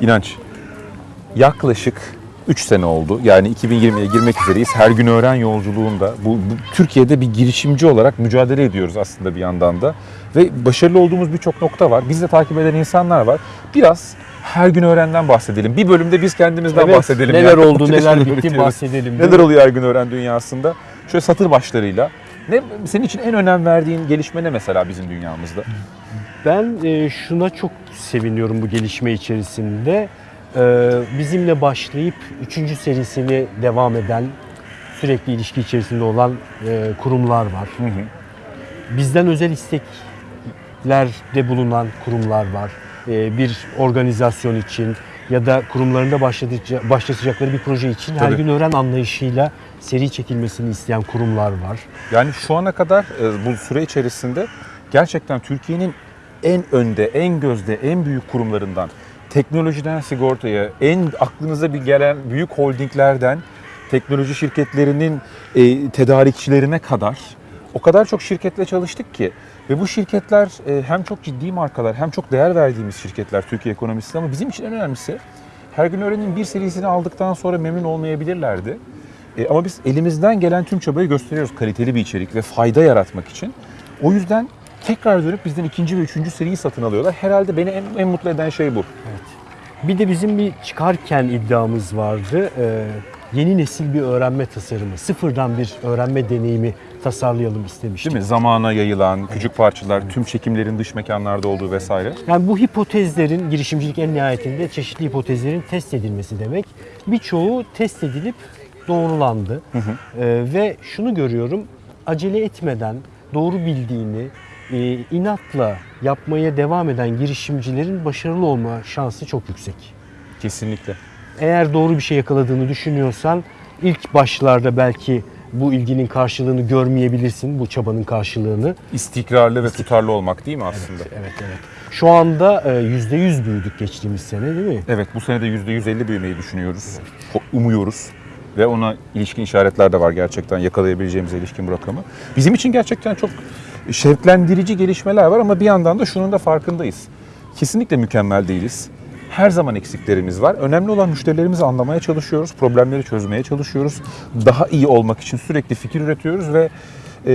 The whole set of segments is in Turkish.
İnanç, yaklaşık 3 sene oldu. Yani 2020'ye girmek üzereyiz. Her gün öğren yolculuğunda bu, bu Türkiye'de bir girişimci olarak mücadele ediyoruz aslında bir yandan da. Ve başarılı olduğumuz birçok nokta var. Biz de takip eden insanlar var. Biraz her gün öğrenden bahsedelim. Bir bölümde biz kendimizden Evet, bahsedelim. neler Yani. oldu, neler bitti bahsedelim. Neler oluyor her gün öğren dünyasında? Şöyle satır başlarıyla. Ne senin için en önem verdiğin gelişme ne mesela bizim dünyamızda? Ben e, şuna çok seviniyorum bu gelişme içerisinde. E, bizimle başlayıp üçüncü serisini devam eden, sürekli ilişki içerisinde olan e, kurumlar var. Bizden özel isteklerde bulunan kurumlar var. E, bir organizasyon için ya da kurumlarında başlatacakları bir proje için her Tabii. gün öğren anlayışıyla seri çekilmesini isteyen kurumlar var. Yani şu ana kadar e, bu süre içerisinde gerçekten Türkiye'nin en önde, en gözde, en büyük kurumlarından teknolojiden sigortaya, en aklınıza bir gelen büyük holdinglerden teknoloji şirketlerinin e, tedarikçilerine kadar o kadar çok şirketle çalıştık ki ve bu şirketler e, hem çok ciddi markalar hem çok değer verdiğimiz şirketler Türkiye ekonomisinde ama bizim için en önemlisi her gün öğrenin bir serisini aldıktan sonra memnun olmayabilirlerdi. E, ama biz elimizden gelen tüm çabayı gösteriyoruz kaliteli bir içerik ve fayda yaratmak için. O yüzden tekrar dönüp bizden ikinci ve üçüncü seriyi satın alıyorlar. Herhalde beni en, en mutlu eden şey bu. Bir de bizim bir çıkarken iddiamız vardı. Ee, yeni nesil bir öğrenme tasarımı, sıfırdan bir öğrenme deneyimi tasarlayalım istemiştik. Değil mi? Zamana yayılan küçük parçalar, tüm çekimlerin dış mekanlarda olduğu vesaire. Yani bu hipotezlerin, girişimcilik en nihayetinde çeşitli hipotezlerin test edilmesi demek. Birçoğu test edilip doğrulandı. Ee, ve şunu görüyorum, acele etmeden doğru bildiğini, e, inatla yapmaya devam eden girişimcilerin başarılı olma şansı çok yüksek. Kesinlikle. Eğer doğru bir şey yakaladığını düşünüyorsan ilk başlarda belki bu ilginin karşılığını görmeyebilirsin, bu çabanın karşılığını. İstikrarlı ve tutarlı olmak değil mi aslında? Evet, evet. Şu anda e, %100 büyüdük geçtiğimiz sene değil mi? Evet bu sene de %150 büyümeyi düşünüyoruz. Umuyoruz. Ve ona ilişkin işaretler de var gerçekten yakalayabileceğimiz ilişkin bu rakamı. Bizim için gerçekten çok şevklendirici gelişmeler var ama bir yandan da şunun da farkındayız. Kesinlikle mükemmel değiliz. Her zaman eksiklerimiz var. Önemli olan müşterilerimizi anlamaya çalışıyoruz, problemleri çözmeye çalışıyoruz. Daha iyi olmak için sürekli fikir üretiyoruz ve e,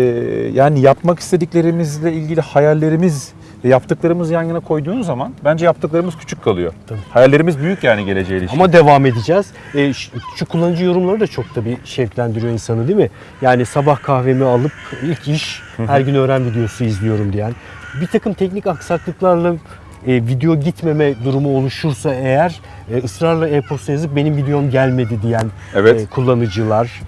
yani yapmak istediklerimizle ilgili hayallerimiz ve yaptıklarımızı yan yana koyduğun zaman bence yaptıklarımız küçük kalıyor. Tabii. Hayallerimiz büyük yani geleceğe ilişkin. Ama devam edeceğiz. E, şu, şu kullanıcı yorumları da çok tabii şevklendiriyor insanı değil mi? Yani sabah kahvemi alıp ilk iş her gün öğren videosu izliyorum diyen. Bir takım teknik aksaklıklarla e, video gitmeme durumu oluşursa eğer e, ısrarla e-posta yazıp benim videom gelmedi diyen Evet. e, kullanıcılar.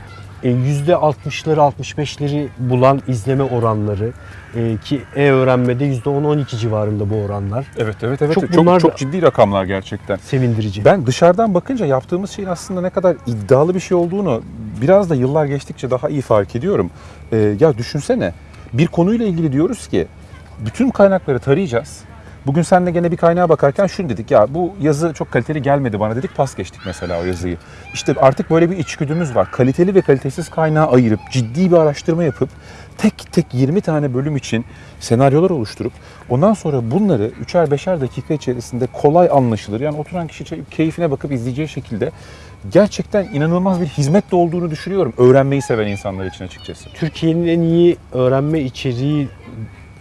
E, %60'ları 65'leri bulan izleme oranları e, ki e-öğrenmede %10-12 civarında bu oranlar. Evet evet evet. Çok Çok çok, ciddi rakamlar gerçekten. Sevindirici. Ben dışarıdan bakınca yaptığımız şeyin aslında ne kadar iddialı bir şey olduğunu biraz da yıllar geçtikçe daha iyi fark ediyorum. Ee, ya düşünsene bir konuyla ilgili diyoruz ki bütün kaynakları tarayacağız. Bugün seninle gene bir kaynağa bakarken şunu dedik ya bu yazı çok kaliteli gelmedi bana dedik pas geçtik mesela o yazıyı. İşte artık böyle bir içgüdümüz var. Kaliteli ve kalitesiz kaynağı ayırıp ciddi bir araştırma yapıp tek tek 20 tane bölüm için senaryolar oluşturup ondan sonra bunları üçer beşer dakika içerisinde kolay anlaşılır. Yani oturan kişi keyfine bakıp izleyeceği şekilde gerçekten inanılmaz bir hizmet de olduğunu düşünüyorum. Öğrenmeyi seven insanlar için açıkçası. Türkiye'nin en iyi öğrenme içeriği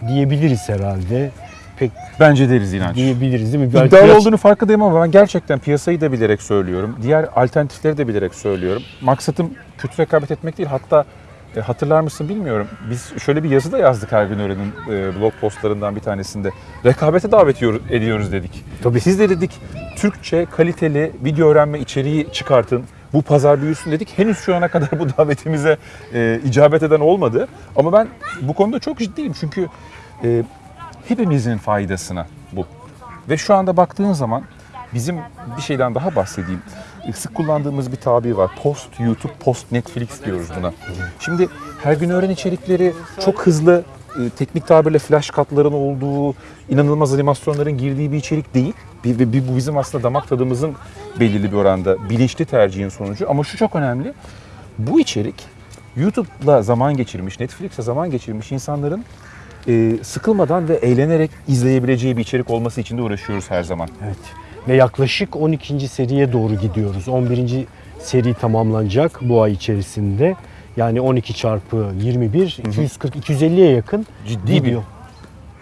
diyebiliriz herhalde. Pek Bence deriz inanç. diyebiliriz değil mi? İddialı Biraz- olduğunu farkındayım ama ben gerçekten piyasayı da bilerek söylüyorum. Diğer alternatifleri de bilerek söylüyorum. Maksatım kötü rekabet etmek değil. Hatta e, hatırlar mısın bilmiyorum. Biz şöyle bir yazı da yazdık her gün öğrenin e, blog postlarından bir tanesinde. Rekabete davet ediyor- ediyoruz dedik. Tabii. Siz de dedik Türkçe kaliteli video öğrenme içeriği çıkartın. Bu pazar büyüsün dedik. Henüz şu ana kadar bu davetimize e, icabet eden olmadı. Ama ben bu konuda çok ciddiyim. Çünkü e, hepimizin faydasına bu. Ve şu anda baktığın zaman bizim bir şeyden daha bahsedeyim. Sık kullandığımız bir tabir var. Post YouTube, post Netflix diyoruz buna. Şimdi her gün öğren içerikleri çok hızlı, e, teknik tabirle flash katların olduğu, inanılmaz animasyonların girdiği bir içerik değil. Bir, bir, bir- bu bizim aslında damak tadımızın belirli bir oranda bilinçli tercihin sonucu. Ama şu çok önemli. Bu içerik YouTube'la zaman geçirmiş, Netflix'le zaman geçirmiş insanların e, sıkılmadan ve eğlenerek izleyebileceği bir içerik olması için de uğraşıyoruz her zaman. Evet. Ve yaklaşık 12. seriye doğru gidiyoruz. 11. seri tamamlanacak bu ay içerisinde. Yani 12 çarpı 21, 240, 250'ye yakın Ciddi bir video.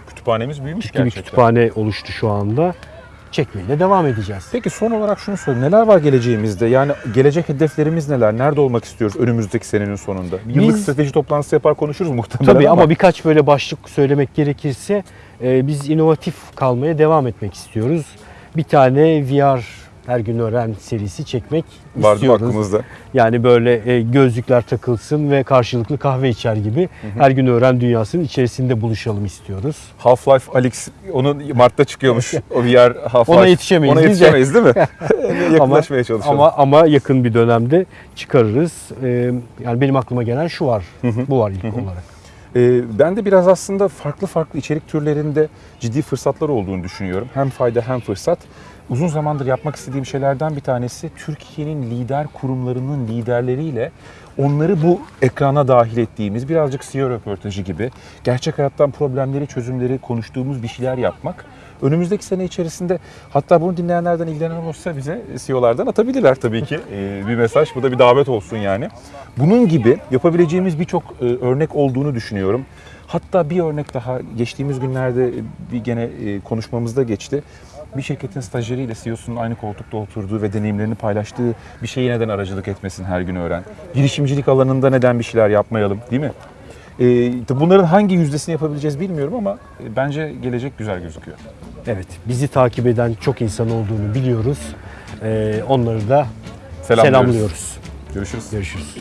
kütüphanemiz büyümüş Ciddi bir gerçekten. kütüphane oluştu şu anda. Çekmeye de devam edeceğiz. Peki son olarak şunu sorayım. Neler var geleceğimizde? Yani gelecek hedeflerimiz neler? Nerede olmak istiyoruz önümüzdeki senenin sonunda? Bir Yıllık Biz- strateji toplantısı yapar konuşuruz muhtemelen Tabii ama birkaç böyle başlık söylemek gerekirse e, biz inovatif kalmaya devam etmek istiyoruz. Bir tane VR her gün öğren serisi çekmek vardı istiyoruz. aklımızda. Yani böyle e, gözlükler takılsın ve karşılıklı kahve içer gibi her gün öğren dünyasının içerisinde buluşalım istiyoruz. Half-Life Alyx onun Mart'ta çıkıyormuş. o VR Half-Life. Ona yetişemeyiz Ona yetişemeyiz değil mi? Yaklaşmaya çalışalım. Ama ama yakın bir dönemde çıkarırız. E, yani benim aklıma gelen şu var. Bu var ilk olarak. Ee, ben de biraz aslında farklı farklı içerik türlerinde ciddi fırsatlar olduğunu düşünüyorum. Hem fayda hem fırsat. Uzun zamandır yapmak istediğim şeylerden bir tanesi Türkiye'nin lider kurumlarının liderleriyle onları bu ekrana dahil ettiğimiz birazcık CEO röportajı gibi gerçek hayattan problemleri, çözümleri konuştuğumuz bir şeyler yapmak. Önümüzdeki sene içerisinde hatta bunu dinleyenlerden ilgilenen olursa bize CEO'lardan atabilirler tabii ki Ee, bir mesaj. Bu da bir davet olsun yani. Bunun gibi yapabileceğimiz birçok e, örnek olduğunu düşünüyorum. Hatta bir örnek daha geçtiğimiz günlerde bir gene e, konuşmamızda geçti. Bir şirketin stajyeriyle CEO'sunun aynı koltukta oturduğu ve deneyimlerini paylaştığı bir şeyi neden aracılık etmesin her gün öğren. Girişimcilik alanında neden bir şeyler yapmayalım değil mi? E, tabii bunların hangi yüzdesini yapabileceğiz bilmiyorum ama e, bence gelecek güzel gözüküyor. Evet, bizi takip eden çok insan olduğunu biliyoruz. E, onları da Selamlıyoruz. selamlıyoruz. Görüşürüz. Görüşürüz.